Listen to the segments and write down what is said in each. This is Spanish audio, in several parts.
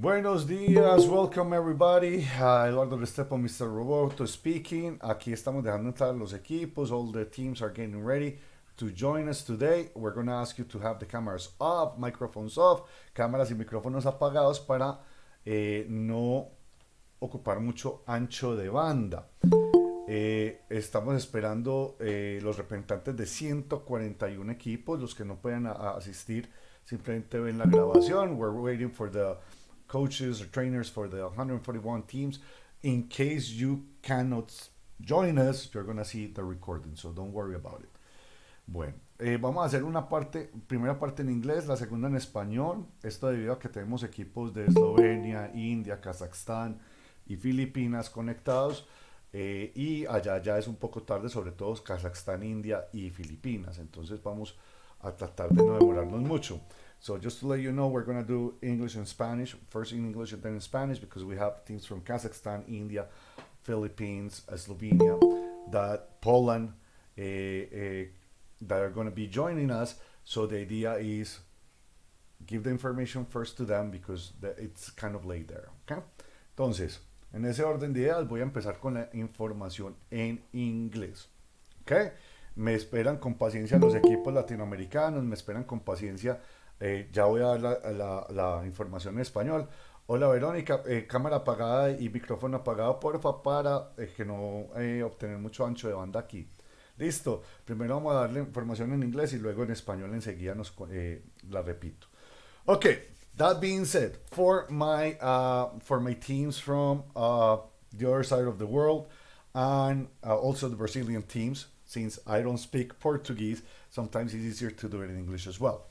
Buenos días, welcome everybody. Uh, Eduardo Restrepo, Mr. Roboto speaking. Aquí estamos dejando entrar los equipos. All the teams are getting ready to join us today. We're going to ask you to have the cameras off, microphones off, cámaras y micrófonos apagados para eh, no ocupar mucho ancho de banda. Eh, estamos esperando eh, los representantes de 141 equipos. Los que no puedan asistir simplemente ven la grabación. We're waiting for the coaches or trainers for the 141 teams. In case you cannot join us, you're going to see the recording, so don't worry about it. Bueno, eh, vamos a hacer una parte, primera parte en inglés, la segunda en español. Esto debido a que tenemos equipos de Eslovenia, India, Kazajstán y Filipinas conectados. Eh, y allá ya es un poco tarde, sobre todo Kazajstán, India y Filipinas. Entonces vamos a tratar de no demorarnos mucho. So just to let you know, we're going to do English and Spanish, first in English and then in Spanish, because we have teams from Kazakhstan, India, Philippines, Slovenia, that Poland, uh, uh, that are going to be joining us. So the idea is give the information first to them because it's kind of late there. Okay. Entonces, en ese orden de ideas voy a empezar con la información en inglés. Okay. Me esperan con paciencia los equipos latinoamericanos, me esperan con paciencia Eh, ya voy a dar la, la, información en español. Hola Verónica, eh, cámara apagada y micrófono apagado, porfa, para eh, que no obtener mucho ancho de banda aquí. Listo, primero vamos a darle información en inglés y luego en español enseguida nos, la repito. Okay, that being said, for my, uh, for my teams from uh, the other side of the world and uh, also the Brazilian teams, since I don't speak Portuguese, sometimes it's easier to do it in English as well.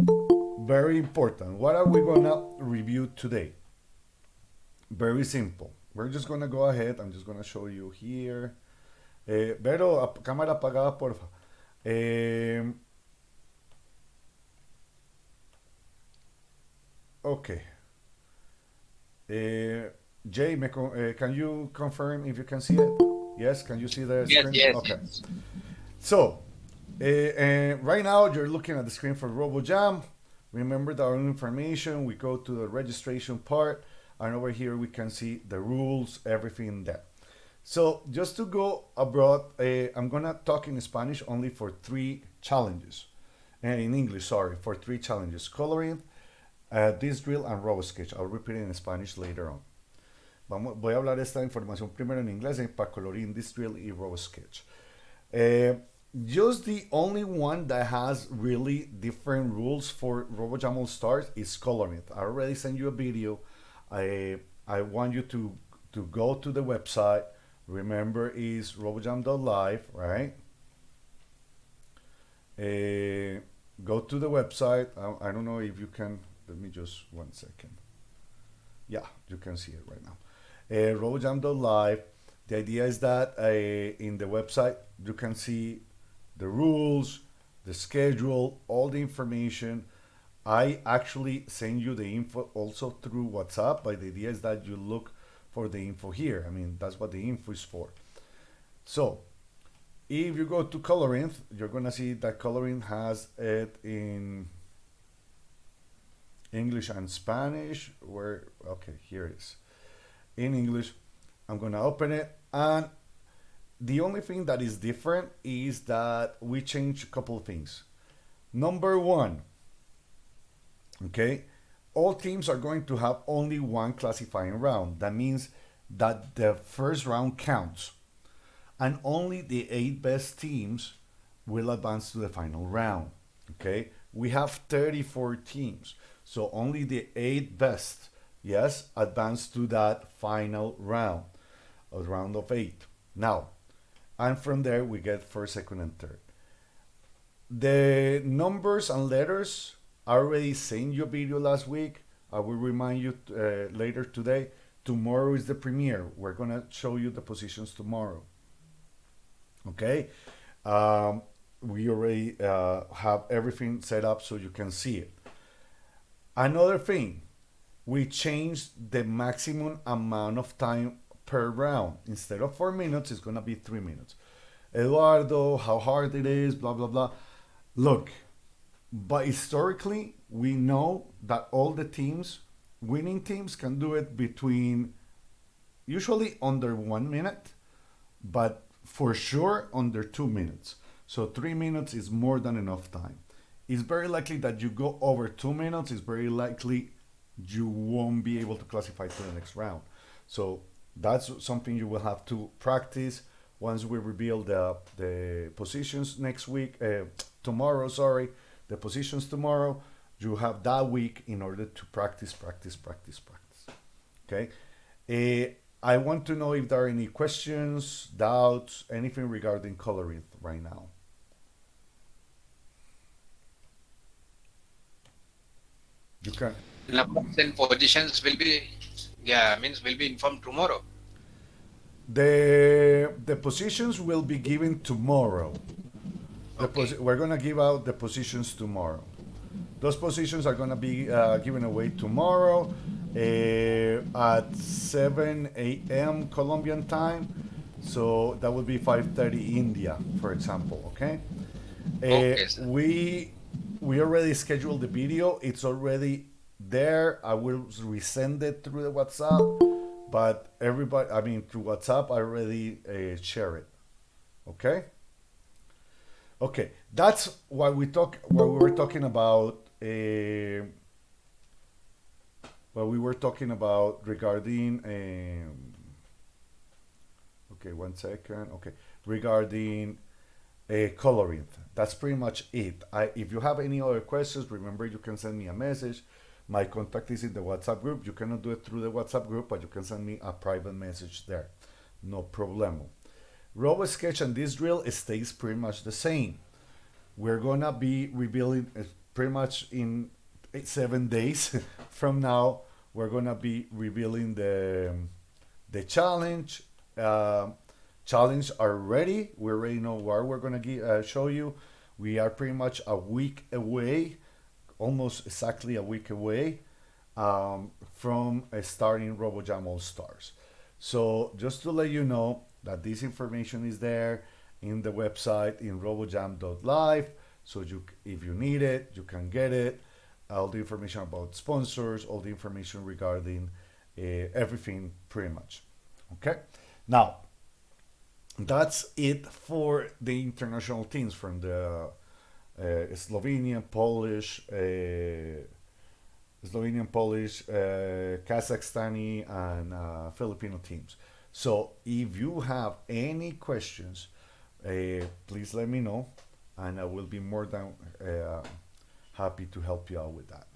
Very important. What are we gonna review today? Very simple. We're just gonna go ahead. I'm just gonna show you here. Eh, Vero, cámara apagada, porfa. Eh, okay. Eh, Jay, me, uh, can you confirm if you can see it? Yes, can you see the yes, screen? Yes, okay. yes. So, uh, right now you're looking at the screen for RoboJam. Remember the information, we go to the registration part, and over here we can see the rules, everything there. So just to go abroad, uh, I'm gonna talk in Spanish only for three challenges. And in English, sorry, for three challenges. Coloring, uh, this drill, and RoboSketch. I'll repeat it in Spanish later on. Vamos, voy a hablar esta información primero en inglés para colorín, this drill y RoboSketch. Just the only one that has really different rules for RoboJam All Stars is coloring. I already sent you a video. I I want you to to go to the website. Remember is robojam.live, right? Uh, go to the website. I, I, don't know if you can. Let me just one second. Yeah, you can see it right now. Uh, robojam.live. The idea is that uh, in the website you can see the rules, the schedule, all the information. I actually send you the info also through WhatsApp, but the idea is that you look for the info here. I mean, that's what the info is for. So if you go to coloring, you're gonna see that coloring has it in English and Spanish, where, okay, here it is. In English, I'm gonna open it and the only thing that is different is that we change a couple of things. Number one, okay, all teams are going to have only one classifying round. That means that the first round counts and only the eight best teams will advance to the final round. Okay, we have 34 teams, so only the eight best, yes, advance to that final round, a round of eight. Now, and from there we get first, second, and third. The numbers and letters I already sent you a video last week. I will remind you uh, later today. Tomorrow is the premiere. We're gonna show you the positions tomorrow. Okay, um, we already uh, have everything set up so you can see it. Another thing, we changed the maximum amount of time per round. Instead of four minutes, it's going to be three minutes. Eduardo, how hard it is, blah, blah, blah. Look, but historically, we know that all the teams winning teams can do it between usually under one minute, but for sure under two minutes. So three minutes is more than enough time. It's very likely that you go over two minutes. It's very likely you won't be able to classify to the next round. So that's something you will have to practice once we reveal the the positions next week. Uh, tomorrow, sorry, the positions tomorrow. You have that week in order to practice, practice, practice, practice. Okay. Uh, I want to know if there are any questions, doubts, anything regarding coloring right now. You can. And positions will be, yeah, means will be informed tomorrow. The the positions will be given tomorrow. The Okay. we're gonna give out the positions tomorrow. Those positions are gonna be uh, given away tomorrow uh, at 7 a.m. Colombian time. So that would be 5:30 India, for example. Okay. Uh, Okay, we we already scheduled the video. It's already there. I will resend it through the WhatsApp, but everybody, I mean, through WhatsApp, I already uh, share it. Okay. Okay, that's why we talk. What we were talking about. Uh, what we were talking about regarding. Um, okay, one second. Okay, regarding uh, coloring. That's pretty much it. I, if you have any other questions, remember you can send me a message. My contact is in the WhatsApp group. You cannot do it through the WhatsApp group, but you can send me a private message there. No problemo. Robo Sketch and this drill stays pretty much the same. We're gonna be revealing uh, pretty much in eight, seven days from now. We're gonna be revealing the the challenge. Uh, challenge are ready. We already know where we're gonna uh, show you. We are pretty much a week away, almost exactly a week away um, from uh, starting RoboJam All Stars. So just to let you know that this information is there in the website in robojam.live. So you, if you need it, you can get it. All the information about sponsors, all the information regarding uh, everything, pretty much. Okay. Now, that's it for the international teams from the Slovenian, Polish, uh, Slovenian, Polish, uh, Kazakhstani, and uh, Filipino teams. So if you have any questions, uh, please let me know, and I will be more than uh, happy to help you out with that.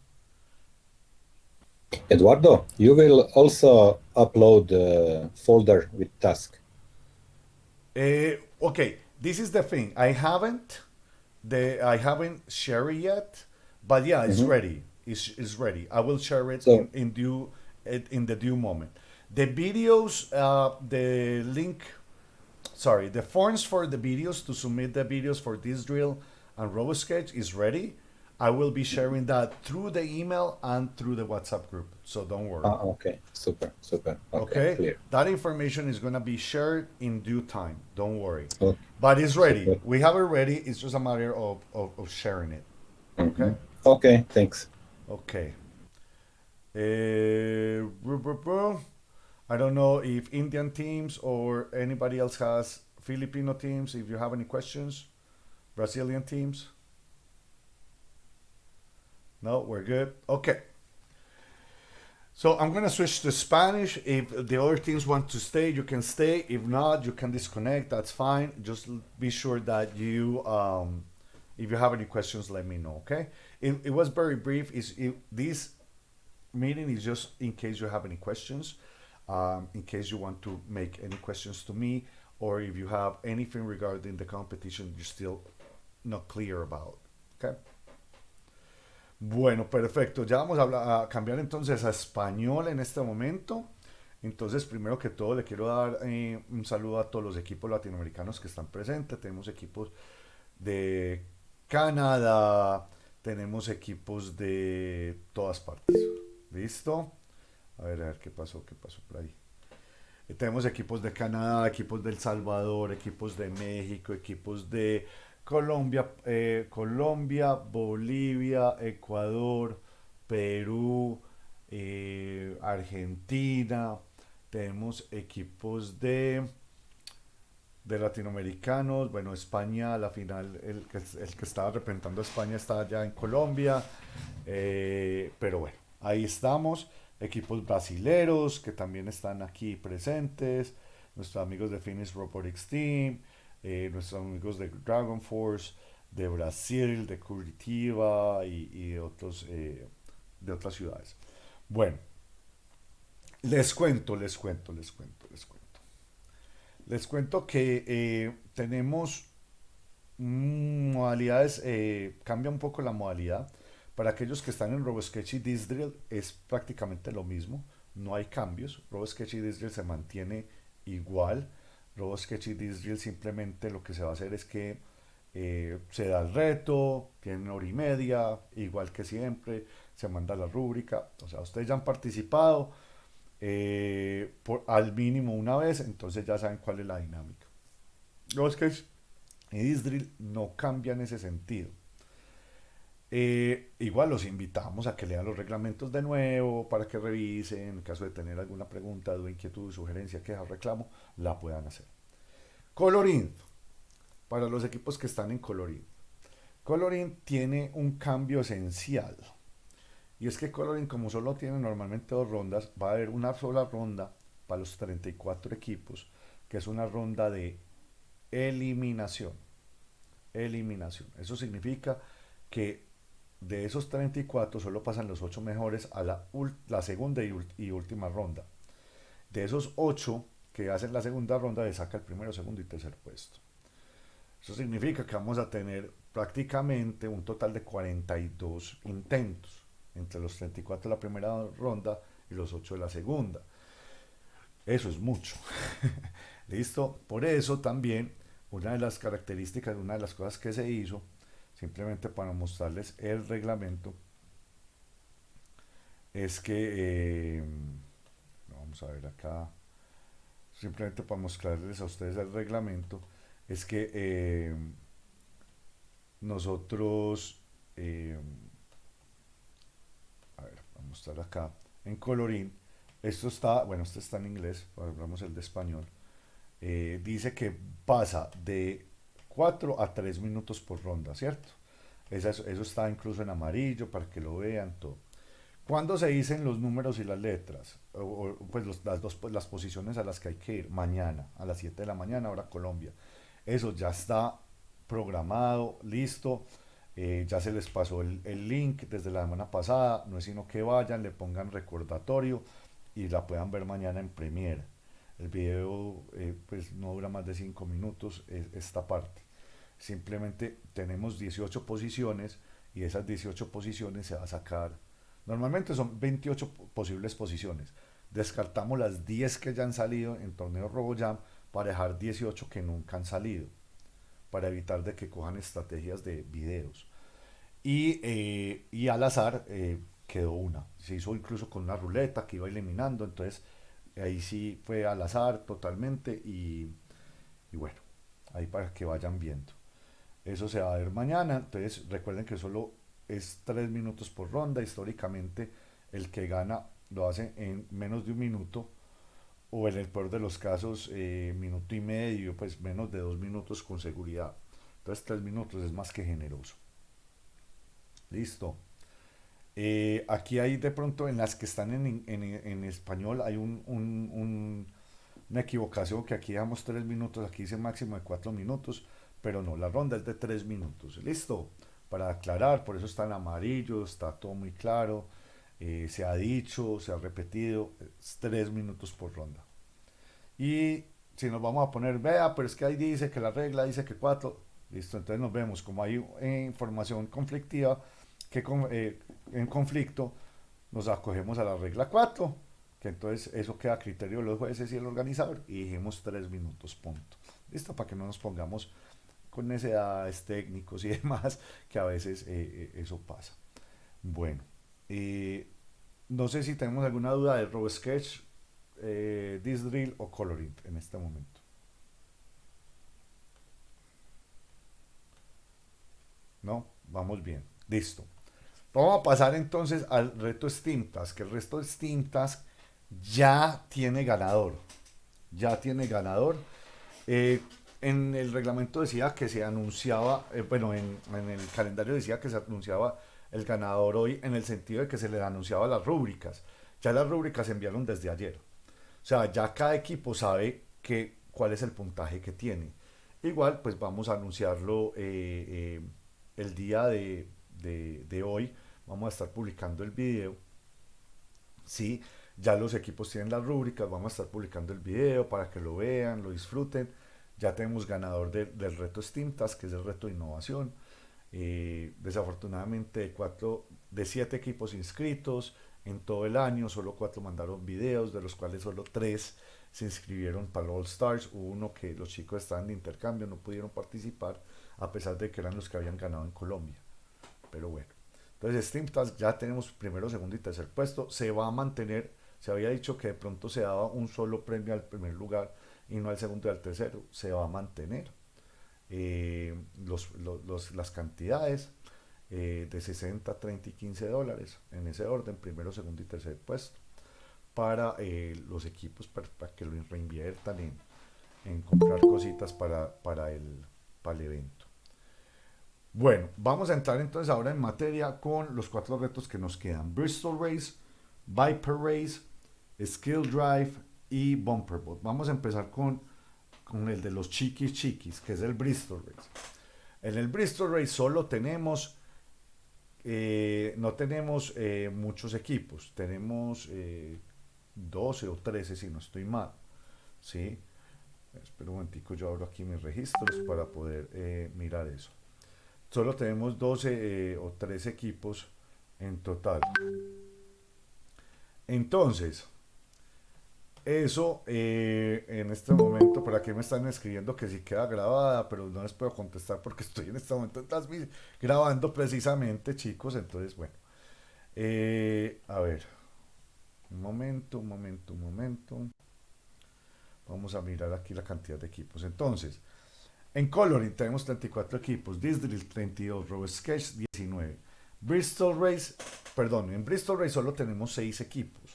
Eduardo, you will also upload a folder with task. Uh, okay, this is the thing. I haven't the I haven't shared it yet, but yeah, it's ready. It's, it's ready. I will share it So- in, in due in in the due moment. The videos, uh, the link, sorry, the forms for the videos to submit the videos for this drill and RoboSketch is ready. I will be sharing that through the email and through the WhatsApp group. So don't worry. Ah, okay, super, super. Okay, Okay, clear. that information is gonna be shared in due time. Don't worry. Okay. But it's ready. Super. We have it ready. It's just a matter of, of, of sharing it. Okay. Okay, thanks. Okay. Uh. I don't know if Indian teams or anybody else has Filipino teams. If you have any questions, Brazilian teams. No, we're good. Okay. So I'm gonna switch to Spanish. If the other teams want to stay, you can stay. If not, you can disconnect. That's fine. Just be sure that you, um, if you have any questions, let me know. Okay. It, it was very brief. Is it, this meeting is just in case you have any questions, um, in case you want to make any questions to me, or if you have anything regarding the competition you're still not clear about. Okay. Bueno, perfecto. Ya vamos a, cambiar entonces a español en este momento. Entonces, primero que todo, le quiero dar eh, un saludo a todos los equipos latinoamericanos que están presentes. Tenemos equipos de Canadá, tenemos equipos de todas partes. ¿Listo? A ver, a ver qué pasó, qué pasó por ahí. Eh, Tenemos equipos de Canadá, equipos de El Salvador, equipos de México, equipos de Colombia, eh, Colombia, Bolivia, Ecuador, Perú, eh, Argentina, tenemos equipos de de latinoamericanos, bueno, España, la final, el que, el que estaba representando a España está allá en Colombia, eh, pero bueno, ahí estamos, equipos brasileros que también están aquí presentes, nuestros amigos de Finnish Robotics Team, eh, nuestros amigos de Dragon Force, de Brasil, de Curitiba y, y de, otros, eh, de otras ciudades. Bueno, les cuento, les cuento, les cuento, les cuento. Les cuento que eh, tenemos modalidades, eh, cambia un poco la modalidad. Para aquellos que están en RoboSketch y Disdrill es prácticamente lo mismo, no hay cambios. RoboSketch y Disdrill se mantiene igual. RoboSketch y Disdrill simplemente lo que se va a hacer es que eh, se da el reto, tienen hora y media, igual que siempre, se manda la rúbrica. O sea, ustedes ya han participado eh, al mínimo una vez, entonces ya saben cuál es la dinámica. RoboSketch y Disdrill no cambia en ese sentido. Eh, igual los invitamos a que lean los reglamentos de nuevo para que revisen, en caso de tener alguna pregunta, duda, inquietud, sugerencia, queja reclamo, la puedan hacer. Colorín, para los equipos que están en Colorín. Colorín tiene un cambio esencial. Y es que Colorín, como solo tiene normalmente dos rondas, va a haber una sola ronda para los 34 equipos, que es una ronda de eliminación. Eliminación. Eso significa que de esos 34 solo pasan los 8 mejores a la, la segunda y, y, última ronda. De esos 8 que hacen la segunda ronda, le saca el primero, segundo y tercer puesto. Eso significa que vamos a tener prácticamente un total de 42 intentos entre los 34 de la primera ronda y los 8 de la segunda. Eso es mucho. ¿Listo? Por eso también una de las características, una de las cosas que se hizo, simplemente para mostrarles el reglamento, es que, eh, vamos a ver acá, simplemente para mostrarles a ustedes el reglamento, es que eh, nosotros, eh, a ver, vamos a mostrar acá, en colorín, esto está, bueno, este está en inglés, hablamos el de español, dice que pasa de 4 a 3 minutos por ronda, ¿cierto? Eso, está incluso en amarillo para que lo vean todo. ¿Cuándo se dicen los números y las letras? Pues las dos las posiciones a las que hay que ir. Mañana, a las 7 de la mañana, ahora Colombia. Eso ya está programado, listo. Eh, ya se les pasó el, el, link desde la semana pasada. No es sino que vayan, le pongan recordatorio y la puedan ver mañana en Premiere. El video eh, pues no dura más de 5 minutos esta parte. Simplemente tenemos 18 posiciones y esas 18 posiciones se va a sacar. Normalmente son 28 posibles posiciones. Descartamos las 10 que ya han salido en torneo RoboJam para dejar 18 que nunca han salido, para evitar de que cojan estrategias de videos. Y, eh, y al azar eh, quedó una. Se hizo incluso con una ruleta que iba eliminando, entonces ahí sí fue al azar totalmente y, y bueno, ahí para que vayan viendo. Eso se va a ver mañana, entonces recuerden que solo es 3 minutos por ronda, históricamente el que gana lo hace en menos de un minuto o en el peor de los casos eh, minuto y medio, pues menos de dos minutos con seguridad. Entonces tres minutos es más que generoso. Listo. Eh, aquí hay de pronto en las que están en, en, en español hay un, un, un, una equivocación que aquí damos tres minutos, aquí dice máximo de cuatro minutos, pero no, la ronda es de tres minutos. Listo. Para aclarar, por eso está en amarillo, está todo muy claro eh, se ha dicho, se ha repetido, es tres minutos por ronda. Y si nos vamos a poner, vea, pero es que ahí dice que la regla dice que cuatro, listo, entonces nos vemos como hay información conflictiva, que eh, en conflicto nos acogemos a la regla 4, que entonces eso queda a criterio de los jueces y el organizador, y dijimos tres minutos, punto. Listo, para que no nos pongamos con necesidades técnicos y demás, que a veces eh, eso pasa. Bueno. Eh, no sé si tenemos alguna duda de RoboSketch, eh, Disdrill o Colorint en este momento. ¿No? Vamos bien. Listo. Vamos a pasar entonces al reto Steam Task, que el resto de Steam Task ya tiene ganador. Ya tiene ganador. Eh, en el reglamento decía que se anunciaba, eh, bueno, en, en, el calendario decía que se anunciaba el ganador hoy en el sentido de que se le anunciaba las rúbricas. Ya las rúbricas se enviaron desde ayer. O sea, ya cada equipo sabe que, cuál es el puntaje que tiene. Igual, pues vamos a anunciarlo eh, eh, el día de, de, de, hoy. Vamos a estar publicando el video. Sí, ya los equipos tienen las rúbricas. Vamos a estar publicando el video para que lo vean, lo disfruten. Ya tenemos ganador de, del reto Steam Task, que es el reto de innovación. Eh, desafortunadamente, de, cuatro, de siete equipos inscritos en todo el año, solo cuatro mandaron videos, de los cuales solo tres se inscribieron para All Stars. Hubo uno que los chicos estaban de intercambio, no pudieron participar, a pesar de que eran los que habían ganado en Colombia. Pero bueno, entonces Steam Task ya tenemos primero, segundo y tercer puesto. Se va a mantener, se había dicho que de pronto se daba un solo premio al primer lugar y no al segundo y al tercero. Se va a mantener. Eh, los, los, las cantidades eh, de 60, 30 y 15 dólares en ese orden, primero, segundo y tercer puesto para eh, los equipos para, para, que lo reinviertan en, en comprar cositas para, para, el, para el evento. Bueno, vamos a entrar entonces ahora en materia con los cuatro retos que nos quedan. Bristol Race, Viper Race, Skill Drive y Bumper Boat. Vamos a empezar con, con el de los chiquis chiquis, que es el Bristol Race. En el Bristol Race solo tenemos, eh, no tenemos eh, muchos equipos, tenemos eh, 12 o 13 si no estoy mal. ¿sí? Espera un momentico, yo abro aquí mis registros para poder eh, mirar eso. Solo tenemos 12 eh, o 13 equipos en total. Entonces, eso eh, en este momento, por aquí me están escribiendo que sí queda grabada, pero no les puedo contestar porque estoy en este momento grabando precisamente, chicos. Entonces, bueno, eh, a ver. Un momento, un momento, un momento. Vamos a mirar aquí la cantidad de equipos. Entonces, en Coloring tenemos 34 equipos, Disdrill 32, Robo Sketch 19, Bristol Race, perdón, en Bristol Race solo tenemos 6 equipos.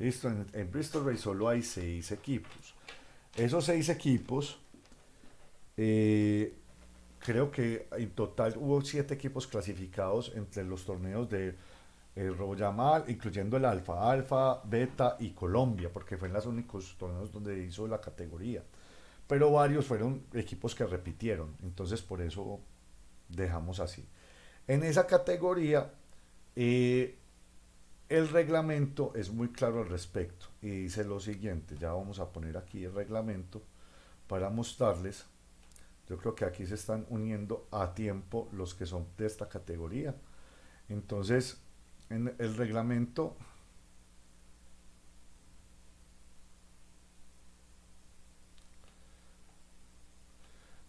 Listo, en, en, Bristol Race solo hay 6 equipos. Esos 6 equipos, eh, creo que en total hubo 7 equipos clasificados entre los torneos de el Royamal, incluyendo el Alfa, Alfa, Beta y Colombia, porque fue en los únicos torneos donde hizo la categoría. Pero varios fueron equipos que repitieron, entonces por eso dejamos así. En esa categoría, eh, el reglamento es muy claro al respecto y dice lo siguiente, ya vamos a poner aquí el reglamento para mostrarles. Yo creo que aquí se están uniendo a tiempo los que son de esta categoría. Entonces, en el reglamento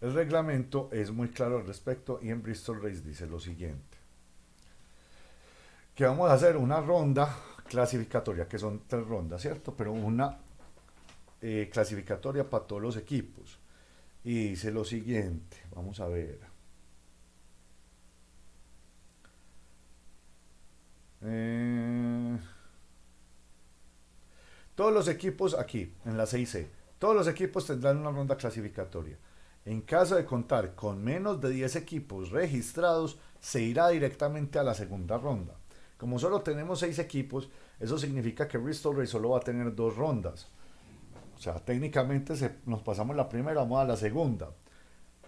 El reglamento es muy claro al respecto y en Bristol Race dice lo siguiente. Que vamos a hacer una ronda clasificatoria, que son tres rondas, ¿cierto? Pero una eh, clasificatoria para todos los equipos. Y dice lo siguiente, vamos a ver. Eh, todos los equipos aquí, en la 6C, todos los equipos tendrán una ronda clasificatoria. En caso de contar con menos de 10 equipos registrados, se irá directamente a la segunda ronda. Como solo tenemos 6 equipos, eso significa que Bristol Race solo va a tener dos rondas. O sea, técnicamente nos pasamos la primera, vamos a la segunda.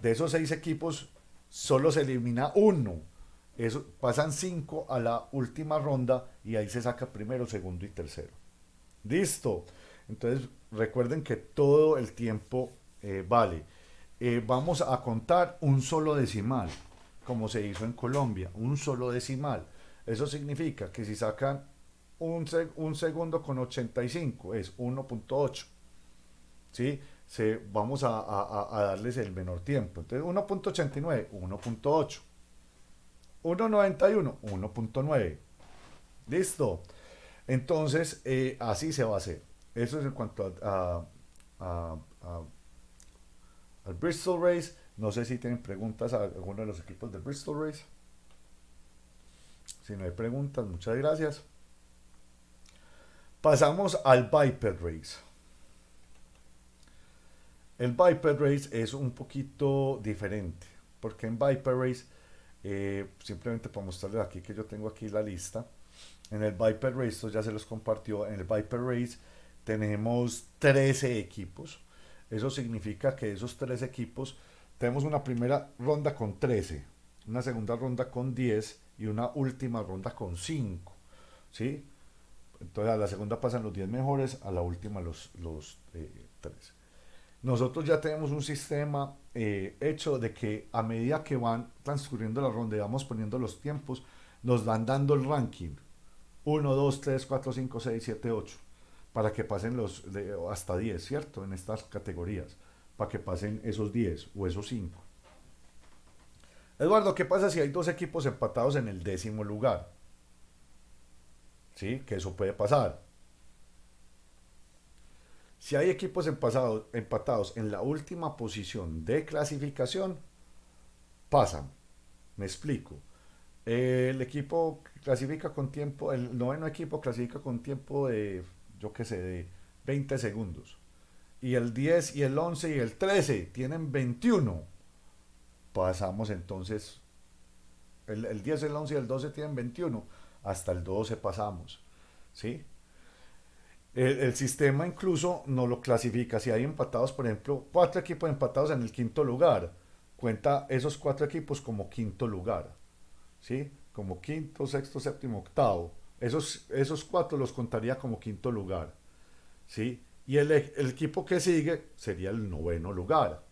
De esos 6 equipos, solo se elimina uno eso, pasan cinco a la última ronda y ahí se saca primero, segundo y tercero. Listo. Entonces recuerden que todo el tiempo eh, vale. Eh, vamos a contar un solo decimal, como se hizo en Colombia, un solo decimal. Eso significa que si sacan un, un segundo con 85 es 1.8. ¿Sí? Se, vamos a, a, darles el menor tiempo. Entonces 1.89, 1.8. 1.91, 1.9. Listo. Entonces, eh, así se va a hacer. Eso es en cuanto al Bristol Race. No sé si tienen preguntas a alguno de los equipos del Bristol Race. Si no hay preguntas, muchas gracias. Pasamos al Viper Race. El Viper Race es un poquito diferente, porque en Viper Race, eh, simplemente para mostrarles aquí que yo tengo aquí la lista, en el Viper Race, esto ya se los compartió, en el Viper Race tenemos 13 equipos. Eso significa que esos tres equipos tenemos una primera ronda con 13, una segunda ronda con 10 y una última ronda con 5. ¿sí? Entonces a la segunda pasan los 10 mejores, a la última los, los 3. Eh, Nosotros ya tenemos un sistema eh, hecho de que a medida que van transcurriendo la ronda y vamos poniendo los tiempos, nos van dando el ranking. 1, 2, 3, 4, 5, 6, 7, 8 para que pasen los de, hasta 10, ¿cierto? En estas categorías, para que pasen esos 10 o esos 5. Eduardo, ¿qué pasa si hay dos equipos empatados en el décimo lugar? ¿Sí? Que eso puede pasar. Si hay equipos empatados, en la última posición de clasificación, pasan. Me explico. El equipo clasifica con tiempo, el noveno equipo clasifica con tiempo de yo qué sé, de 20 segundos. Y el 10 y el 11 y el 13 tienen 21. Pasamos entonces, el, el 10, el 11 y el 12 tienen 21. Hasta el 12 pasamos. ¿Sí? El, el, sistema incluso no lo clasifica. Si hay empatados, por ejemplo, cuatro equipos empatados en el quinto lugar, cuenta esos cuatro equipos como quinto lugar. ¿Sí? Como quinto, sexto, séptimo, octavo. Esos, esos cuatro los contaría como quinto lugar. ¿sí? Y el, el, equipo que sigue sería el noveno lugar.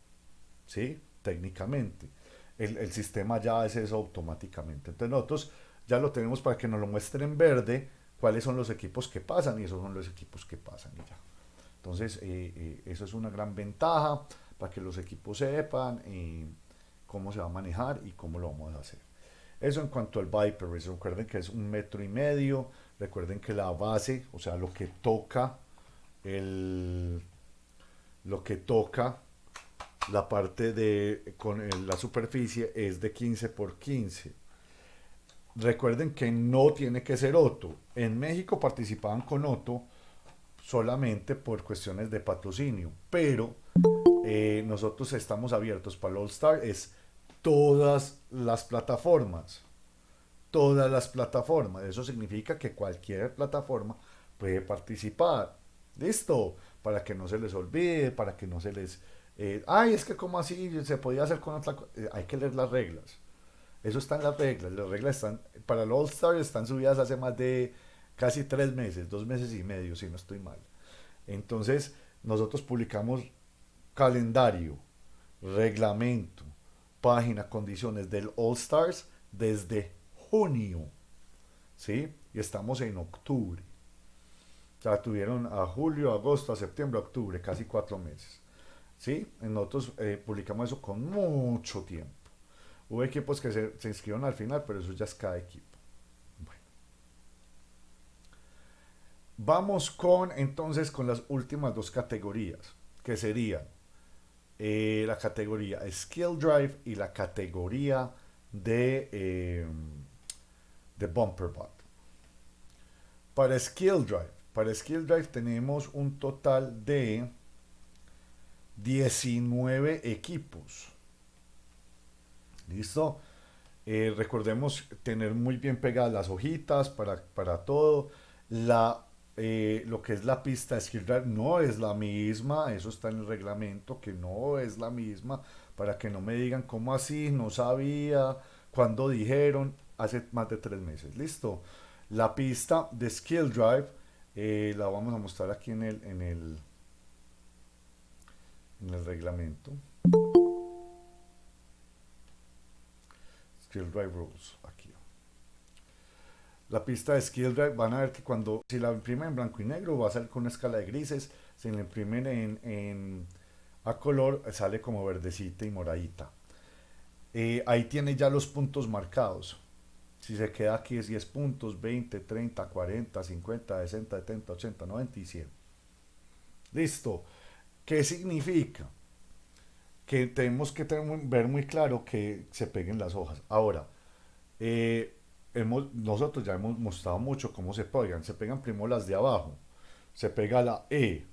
¿sí? Técnicamente. El, el, sistema ya hace eso automáticamente. Entonces nosotros ya lo tenemos para que nos lo muestren en verde cuáles son los equipos que pasan y esos son los equipos que pasan y ya. Entonces eh, eh, eso es una gran ventaja para que los equipos sepan eh, cómo se va a manejar y cómo lo vamos a hacer. Eso en cuanto al Viper recuerden que es un metro y medio, recuerden que la base, o sea, lo que toca el, lo que toca la parte de con la superficie es de 15 por 15. Recuerden que no tiene que ser Otto. En México participaban con Otto solamente por cuestiones de patrocinio, pero eh, nosotros estamos abiertos para el All Star. Es todas las plataformas. Todas las plataformas. Eso significa que cualquier plataforma puede participar. Listo. Para que no se les olvide, para que no se les... Eh, Ay, es que como así se podía hacer con otra cosa. Eh, hay que leer las reglas. Eso está en las reglas. Las reglas están... Para el All Star están subidas hace más de casi tres meses, dos meses y medio, si no estoy mal. Entonces, nosotros publicamos calendario, reglamento, página, condiciones del All Stars desde junio, ¿sí? Y estamos en octubre. O sea, tuvieron a julio, agosto, a septiembre, octubre, casi cuatro meses. ¿Sí? Nosotros eh, publicamos eso con mucho tiempo. Hubo equipos que se, se inscribieron al final, pero eso ya es cada equipo. Bueno. Vamos con entonces con las últimas dos categorías, que serían eh, la categoría Skill Drive y la categoría de, eh, de Bumper Bot. Para Skill Drive, para Skill Drive tenemos un total de 19 equipos. ¿Listo? Eh, recordemos tener muy bien pegadas las hojitas para, para todo. La eh, lo que es la pista de drive no es la misma, eso está en el reglamento, que no es la misma, para que no me digan cómo así, no sabía, cuando dijeron, hace más de tres meses, listo. La pista de skill drive eh, la vamos a mostrar aquí en el, en el reglamento. Skill drive rules, aquí. La pista de Skill Drive van a ver que cuando, si la imprimen en blanco y negro, va a salir con una escala de grises. Si la imprimen en, a color, sale como verdecita y moradita. Eh, ahí tiene ya los puntos marcados. Si se queda aquí es 10 puntos, 20, 30, 40, 50, 60, 70, 80, 90 y 100. Listo. ¿Qué significa? Que tenemos que ver muy claro que se peguen las hojas. Ahora, eh, hemos, nosotros ya hemos mostrado mucho cómo se pegan. Se pegan primero las de abajo. Se pega la E,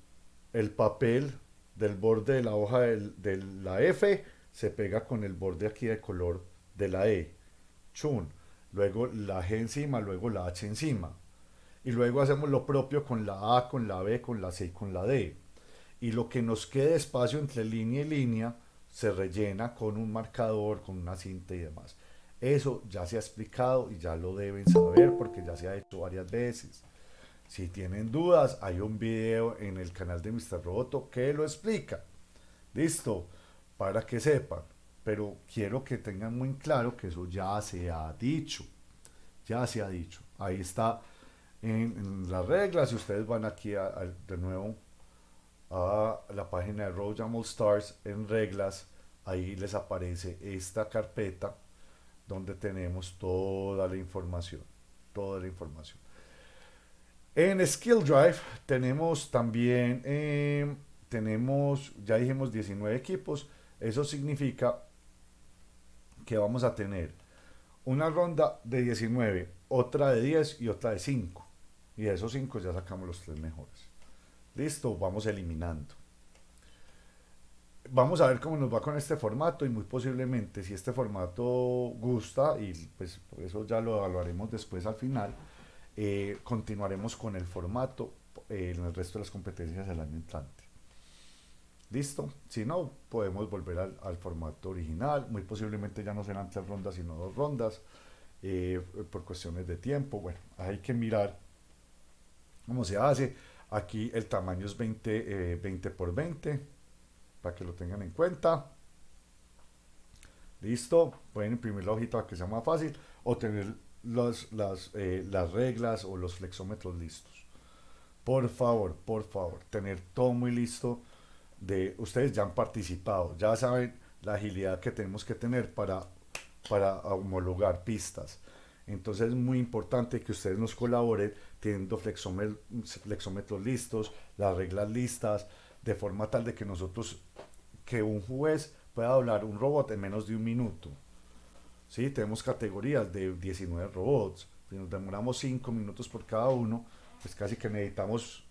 el papel del borde de la hoja de la F se pega con el borde aquí de color de la E. Chun. Luego la G encima, luego la H encima. Y luego hacemos lo propio con la A, con la B, con la C y con la D. Y lo que nos quede espacio entre línea y línea se rellena con un marcador, con una cinta y demás. Eso ya se ha explicado y ya lo deben saber porque ya se ha hecho varias veces. Si tienen dudas, hay un video en el canal de Mr. Roboto que lo explica. Listo, para que sepan. Pero quiero que tengan muy claro que eso ya se ha dicho. Ya se ha dicho. Ahí está en, las reglas. Si ustedes van aquí de nuevo a la página de Royal Stars en reglas, ahí les aparece esta carpeta donde tenemos toda la información. Toda la información. En Skill Drive tenemos también, eh, tenemos, ya dijimos 19 equipos, eso significa que vamos a tener una ronda de 19, otra de 10 y otra de 5. Y de esos 5 ya sacamos los tres mejores. Listo, vamos eliminando. Vamos a ver cómo nos va con este formato y muy posiblemente si este formato gusta, y pues eso ya lo evaluaremos después al final, eh, continuaremos con el formato eh, en el resto de las competencias del año entrante. Listo, si no, podemos volver al, formato original, muy posiblemente ya no serán tres rondas sino dos rondas, eh, por cuestiones de tiempo, bueno, hay que mirar cómo se hace, aquí el tamaño es 20, 20 por 20, para que lo tengan en cuenta, listo, pueden imprimir la hojita para que sea más fácil, o tener las, eh, las reglas o los flexómetros listos. Por favor, por favor, tener todo muy listo. De, ustedes ya han participado, ya saben la agilidad que tenemos que tener para, para homologar pistas. Entonces es muy importante que ustedes nos colaboren teniendo flexómetros listos, las reglas listas, de forma tal de que nosotros, que un juez pueda hablar un robot en menos de un minuto. ¿sí? Tenemos categorías de 19 robots. Si nos demoramos 5 minutos por cada uno, pues casi que necesitamos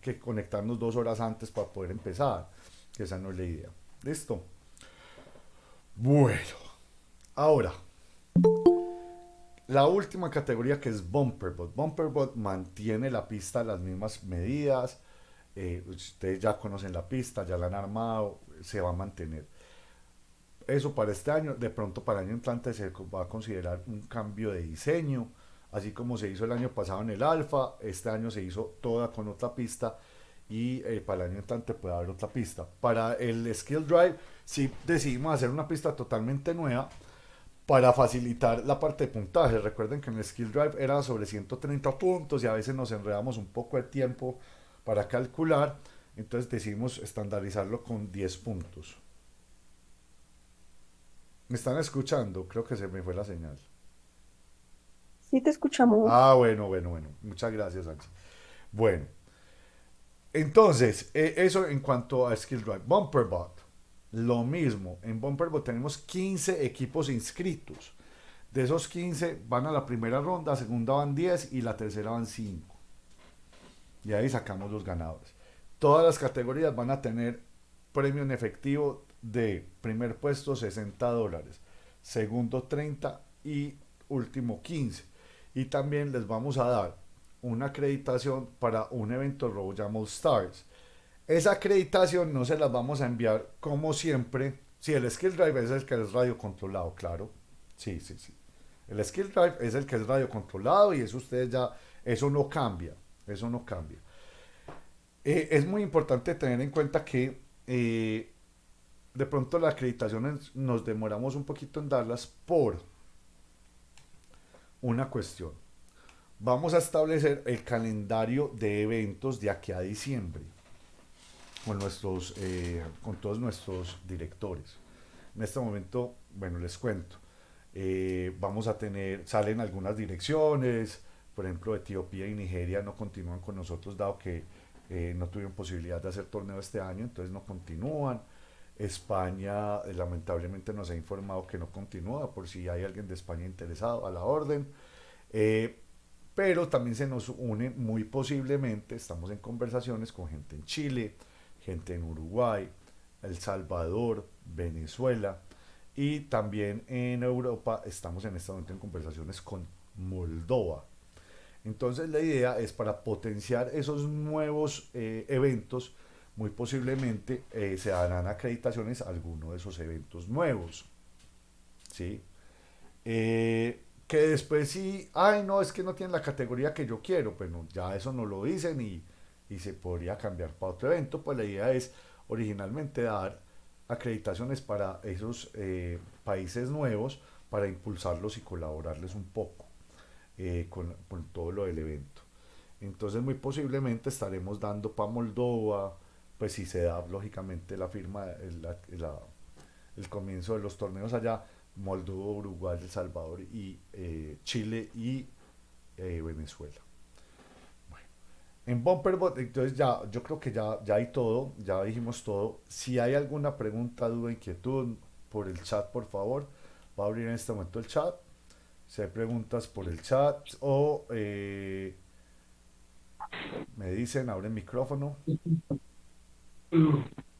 que conectarnos dos horas antes para poder empezar. Esa no es la idea. ¿Listo? Bueno, ahora, la última categoría que es Bumperbot. Bumperbot mantiene la pista las mismas medidas. Eh, ustedes ya conocen la pista, ya la han armado, se va a mantener eso para este año, de pronto para el año entrante se va a considerar un cambio de diseño, así como se hizo el año pasado en el Alfa, este año se hizo toda con otra pista y eh, para el año entrante puede haber otra pista. Para el Skill Drive, si decidimos hacer una pista totalmente nueva para facilitar la parte de puntaje. Recuerden que en el Skill Drive era sobre 130 puntos y a veces nos enredamos un poco de tiempo para calcular, entonces decidimos estandarizarlo con 10 puntos. ¿Me están escuchando? Creo que se me fue la señal. Sí, te escuchamos. Ah, bueno, bueno, bueno. Muchas gracias, Angie. Bueno, entonces, e, eso en cuanto a Skill Drive. Bumperbot, lo mismo. En Bumperbot tenemos 15 equipos inscritos. De esos 15 van a la primera ronda, segunda van 10 y la tercera van 5. Y ahí sacamos los ganadores. Todas las categorías van a tener premio en efectivo de primer puesto 60 dólares, segundo 30 y último 15. Y también les vamos a dar una acreditación para un evento RoboJam Stars. Esa acreditación no se las vamos a enviar como siempre. Si el Skill Drive es el que es radio controlado, claro. Sí, sí, sí. El Skill Drive es el que es radio controlado y eso ustedes ya, eso no cambia. Eso no cambia. Eh, es muy importante tener en cuenta que eh, de pronto las acreditaciones nos demoramos un poquito en darlas por una cuestión. Vamos a establecer el calendario de eventos de aquí a diciembre con, nuestros, eh, con todos nuestros directores. En este momento, bueno, les cuento. Eh, vamos a tener, salen algunas direcciones, por ejemplo, Etiopía y Nigeria no continúan con nosotros dado que eh, no tuvieron posibilidad de hacer torneo este año, entonces no continúan. España eh, lamentablemente nos ha informado que no continúa, por si hay alguien de España interesado, a la orden. Eh, pero también se nos une muy posiblemente, estamos en conversaciones con gente en Chile, gente en Uruguay, El Salvador, Venezuela y también en Europa estamos en este momento en conversaciones con Moldova. Entonces la idea es para potenciar esos nuevos eh, eventos, muy posiblemente eh, se darán acreditaciones a alguno de esos eventos nuevos. ¿Sí? Eh, que después sí, ay no, es que no tiene la categoría que yo quiero, pero ya eso no lo dicen y, y se podría cambiar para otro evento, pues la idea es originalmente dar acreditaciones para esos eh, países nuevos para impulsarlos y colaborarles un poco eh, con, todo lo del evento. Entonces muy posiblemente estaremos dando para Moldova, pues si se da lógicamente la firma, el, comienzo de los torneos allá, Moldova, Uruguay, El Salvador y eh, Chile y Venezuela. En Bumperbot, entonces ya, yo creo que ya, ya hay todo, ya dijimos todo. Si hay alguna pregunta, duda, inquietud, por el chat, por favor, va a abrir en este momento el chat. Si hay preguntas por el chat o eh, me dicen, abre el micrófono.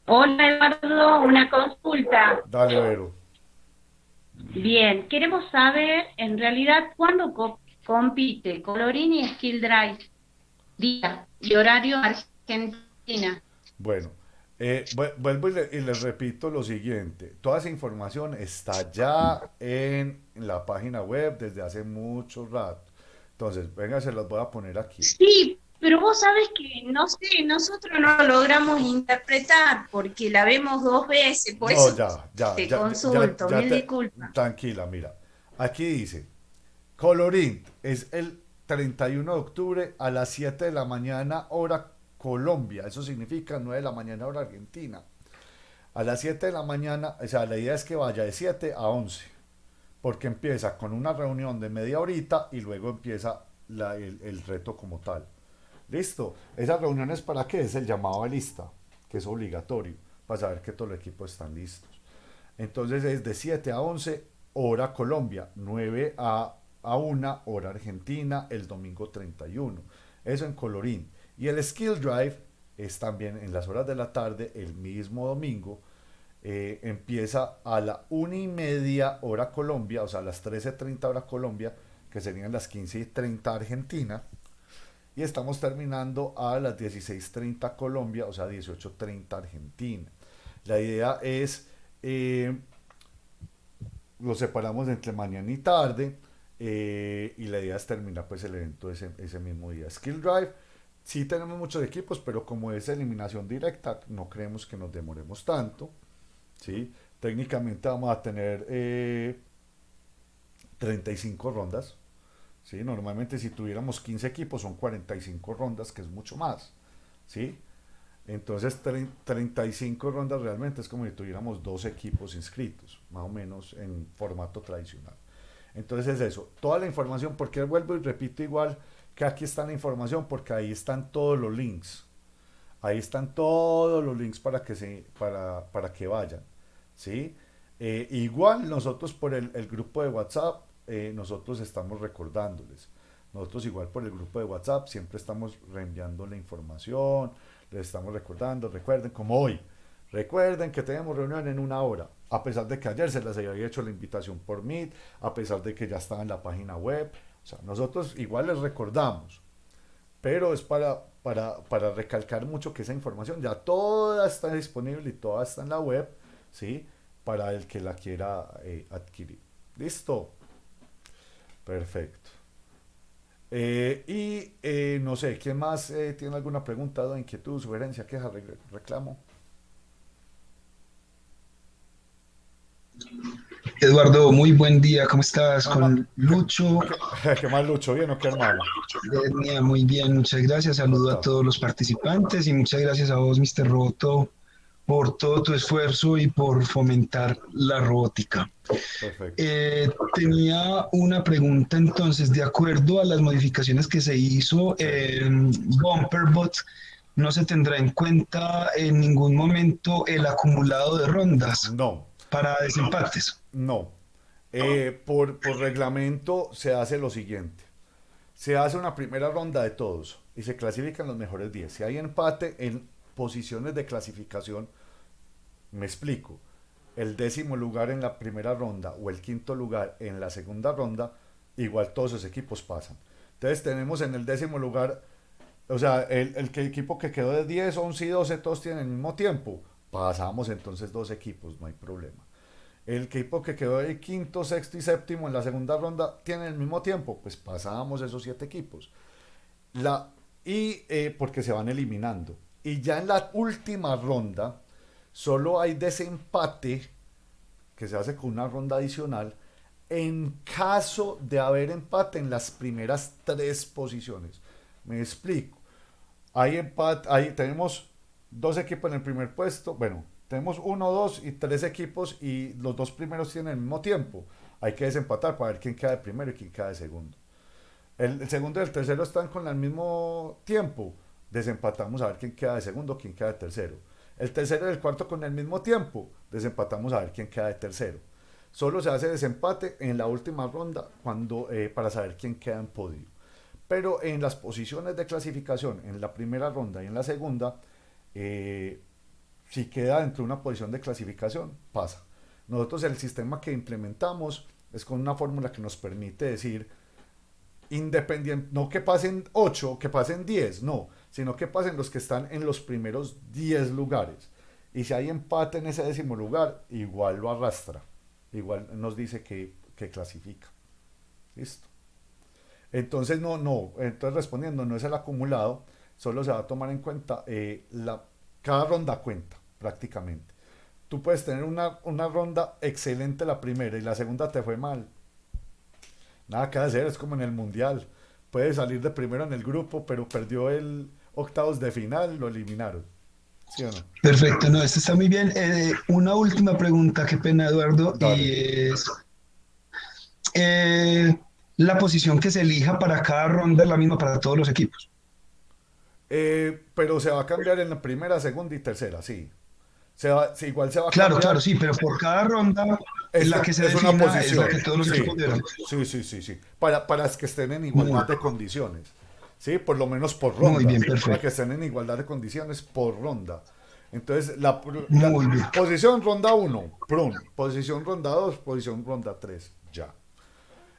Hola Eduardo, una consulta. Dale, Vero. Bien, queremos saber en realidad cuándo co compite Colorín y Skill Drive, día y horario Argentina. Bueno, eh, vuelvo y, le, y, les repito lo siguiente, toda esa información está ya en, la página web desde hace mucho rato. Entonces, venga, se las voy a poner aquí. Sí, pero vos sabes que, no sé, nosotros no lo logramos interpretar porque la vemos dos veces, por no, eso ya, ya, te ya, consulto, mil disculpas. Tranquila, mira. Aquí dice, Colorín es el 31 de octubre a las 7 de la mañana hora Colombia. Eso significa 9 de la mañana hora Argentina. A las 7 de la mañana, o sea, la idea es que vaya de 7 a 11. Porque empieza con una reunión de media horita y luego empieza la- el, el reto como tal. Listo. Esas reuniones para qué? Es el llamado a lista, que es obligatorio, para saber que todos los equipos están listos. Entonces es de 7 a 11, hora Colombia, 9 a, a 1, hora Argentina, el domingo 31. Eso en colorín. Y el Skill Drive es también en las horas de la tarde, el mismo domingo. eh, empieza a la 1 y media hora Colombia, o sea, a las 13.30 hora Colombia, que serían las 15.30 Argentina. Y estamos terminando a las 16.30 Colombia, o sea, 18.30 Argentina. La idea es, eh, lo separamos entre mañana y tarde, eh, y la idea es terminar pues el evento ese, ese mismo día. Skill Drive, sí tenemos muchos equipos, pero como es eliminación directa, no creemos que nos demoremos tanto. ¿sí? Técnicamente vamos a tener eh, 35 rondas. ¿sí? Normalmente si tuviéramos 15 equipos son 45 rondas, que es mucho más. ¿sí? Entonces tre- 35 rondas realmente es como si tuviéramos dos equipos inscritos, más o menos en formato tradicional. Entonces es eso, toda la información, porque vuelvo y repito igual que aquí está la información, porque ahí están todos los links. Ahí están todos los links para que, se, para, para que vayan. ¿sí? Eh, igual nosotros por el, grupo de WhatsApp, eh, nosotros estamos recordándoles. Nosotros igual por el grupo de WhatsApp siempre estamos reenviando la información, les estamos recordando, recuerden, como hoy, recuerden que tenemos reunión en una hora, a pesar de que ayer se les había hecho la invitación por Meet, a pesar de que ya estaba en la página web, o sea, nosotros igual les recordamos, pero es para, para, para recalcar mucho que esa información ya toda está disponible y toda está en la web, ¿sí? Para el que la quiera eh, adquirir. ¿Listo? Perfecto. Eh, y eh, no sé, ¿quién más tiene alguna pregunta, inquietud, sugerencia, queja, re- reclamo? Eduardo, muy buen día, ¿cómo estás? Con Lucho. ¿Qué más, Lucho? ¿Bien o qué hermano? Muy bien, muchas gracias. Saludo a todos los participantes y muchas gracias a vos, Mr. Roboto, por todo tu esfuerzo y por fomentar la robótica. Perfecto. Eh, tenía una pregunta entonces, de acuerdo a las modificaciones que se hizo en Bumperbot, no se tendrá en cuenta en ningún momento el acumulado de rondas No, para desempates. no. Eh, por, por reglamento se hace lo siguiente. Se hace una primera ronda de todos y se clasifican los mejores 10. Si hay empate en posiciones de clasificación, me explico, el décimo lugar en la primera ronda o el quinto lugar en la segunda ronda, igual todos esos equipos pasan. Entonces tenemos en el décimo lugar, o sea, el, el equipo que quedó de 10, 11 y 12, todos tienen el mismo tiempo. Pasamos entonces dos equipos, no hay problema. El equipo que quedó de quinto, sexto y séptimo en la segunda ronda tiene el mismo tiempo, pues pasábamos esos siete equipos. La, y eh, porque se van eliminando. Y ya en la última ronda, solo hay desempate, que se hace con una ronda adicional, en caso de haber empate en las primeras tres posiciones. Me explico. Hay empate, ahí tenemos dos equipos en el primer puesto. Bueno, tenemos uno, dos y tres equipos y los dos primeros tienen el mismo tiempo. Hay que desempatar para ver quién queda de primero y quién queda de segundo. El, segundo y el tercero están con el mismo tiempo. Desempatamos a ver quién queda de segundo, quién queda de tercero. El tercero y el cuarto con el mismo tiempo. Desempatamos a ver quién queda de tercero. Solo se hace desempate en la última ronda cuando, eh, para saber quién queda en podio. Pero en las posiciones de clasificación, en la primera ronda y en la segunda, eh, si queda dentro de una posición de clasificación, pasa. Nosotros el sistema que implementamos es con una fórmula que nos permite decir, independiente, no que pasen 8, que pasen 10, no, sino que pasen los que están en los primeros 10 lugares. Y si hay empate en ese décimo lugar, igual lo arrastra, igual nos dice que, que clasifica. Listo. Entonces, no, no, entonces respondiendo, no es el acumulado, solo se va a tomar en cuenta eh, la, cada ronda cuenta prácticamente. Tú puedes tener una, una ronda excelente la primera y la segunda te fue mal. Nada que hacer, es como en el mundial. Puede salir de primero en el grupo, pero perdió el octavos de final, lo eliminaron. ¿Sí o no? Perfecto, no, esto está muy bien. Eh, una última pregunta, qué pena, Eduardo, Dale. y es eh, la posición que se elija para cada ronda es la misma para todos los equipos. Eh, pero se va a cambiar en la primera, segunda y tercera, sí. Se va, sí, igual se va a Claro, cambiar. claro, sí, pero por cada ronda es la que se es una es posición. la que todos los sí, sí, sí, sí, sí. Para, para que estén en igualdad de condiciones. Sí, por lo menos por ronda. Muy bien, Para perfecto. que estén en igualdad de condiciones por ronda. Entonces, la, posición ronda 1, prun. Posición ronda 2, posición ronda 3, ya.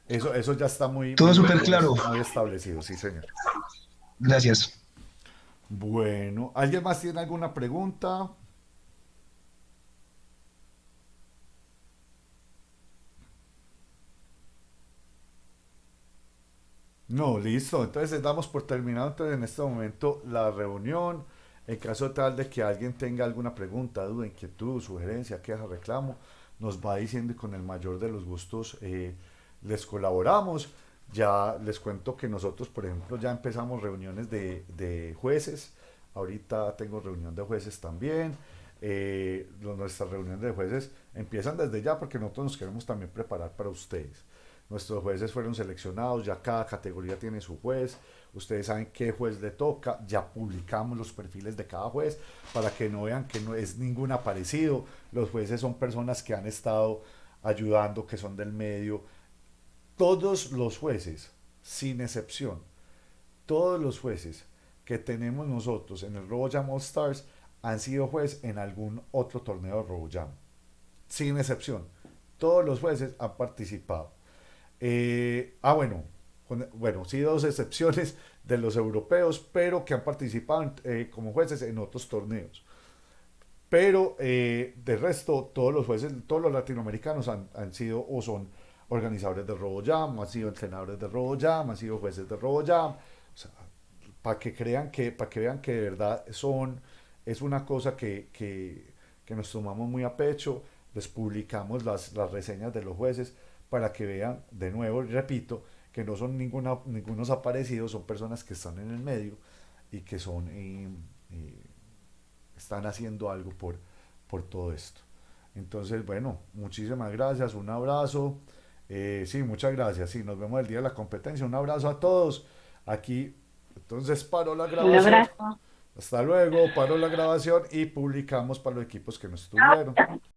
Eso, eso ya está muy, Todo súper claro. muy establecido, sí, señor. Gracias. Bueno, ¿alguien más tiene alguna pregunta? No, listo. Entonces damos por terminado en este momento la reunión. En caso tal de que alguien tenga alguna pregunta, duda, inquietud, sugerencia, queja, reclamo, nos va diciendo y con el mayor de los gustos eh, les colaboramos. Ya les cuento que nosotros, por ejemplo, ya empezamos reuniones de, de jueces. Ahorita tengo reunión de jueces también. Eh, nuestras reuniones de jueces empiezan desde ya porque nosotros nos queremos también preparar para ustedes. Nuestros jueces fueron seleccionados, ya cada categoría tiene su juez. Ustedes saben qué juez le toca. Ya publicamos los perfiles de cada juez para que no vean que no es ningún aparecido. Los jueces son personas que han estado ayudando, que son del medio. Todos los jueces, sin excepción, todos los jueces que tenemos nosotros en el RoboJam All Stars han sido juez en algún otro torneo de RoboJam. Sin excepción. Todos los jueces han participado. Eh, ah, bueno, bueno, sí, dos excepciones de los europeos, pero que han participado eh, como jueces en otros torneos. Pero eh, de resto, todos los jueces, todos los latinoamericanos han, han sido o son organizadores de RoboJam, han sido entrenadores de RoboJam, han sido jueces de RoboJam. O sea, para que crean que, para que vean que de verdad son, es una cosa que, que, que nos tomamos muy a pecho, les publicamos las, las reseñas de los jueces para que vean de nuevo, y repito, que no son ninguna, ningunos aparecidos, son personas que están en el medio y que son, eh, eh, están haciendo algo por, por todo esto. Entonces, bueno, muchísimas gracias, un abrazo. Eh, sí, muchas gracias. Sí, nos vemos el día de la competencia. Un abrazo a todos. Aquí, entonces paro la Un grabación. abrazo. Hasta luego, paró la grabación y publicamos para los equipos que no estuvieron.